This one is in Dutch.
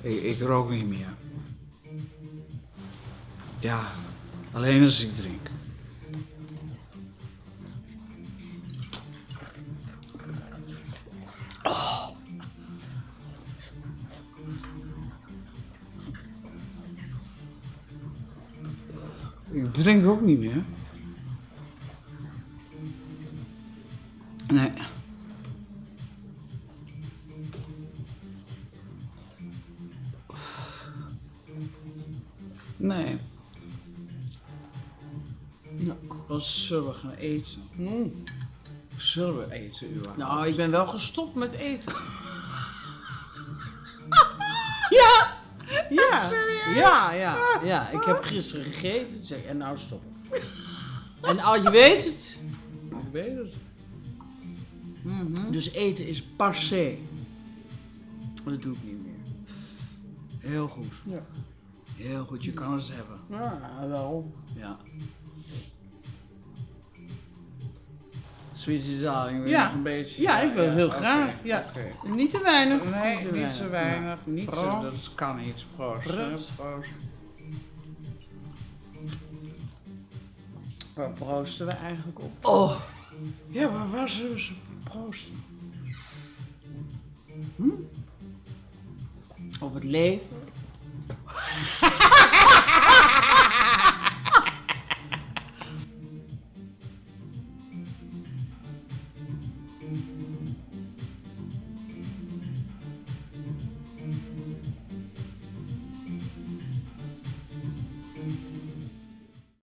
Ik, ik rook niet meer. Ja, alleen als ik drink. Ik drink ook niet meer. Nee. Nee. Nou, wat zullen we gaan eten? Mm. Zullen we eten, überhaupt? Nou, ik ben wel gestopt met eten. ja! Ja, ja, ja, ja. Ik heb gisteren gegeten. Ik, en nou stoppen. En al je weet het. Ik weet het. Dus eten is passé. Dat doe ik niet meer. Heel goed. Ja. Heel goed, je kan het hebben. Ja, wel. Ja. Sweetie darling, wil Ja. nog een beetje? Ja, ik wil heel oké, graag. Ja. oké. Niet te weinig. Nee, te niet weinig. te weinig. Niet te, Proost. dat kan niet. Proost. Proost. Proost. Waar proosten we eigenlijk op? Oh. Ja, waar was ze? Proost. Op het leven.